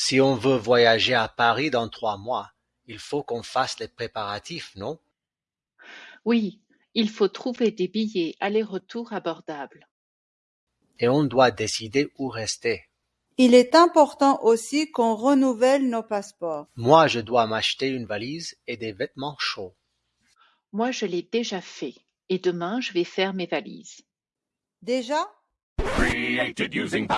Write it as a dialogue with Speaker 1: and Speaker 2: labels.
Speaker 1: Si on veut voyager à Paris dans trois mois, il faut qu'on fasse les préparatifs, non?
Speaker 2: Oui, il faut trouver des billets aller-retour abordables.
Speaker 1: Et on doit décider où rester.
Speaker 3: Il est important aussi qu'on renouvelle nos passeports.
Speaker 1: Moi, je dois m'acheter une valise et des vêtements chauds.
Speaker 2: Moi, je l'ai déjà fait. Et demain, je vais faire mes valises.
Speaker 3: Déjà?
Speaker 4: Using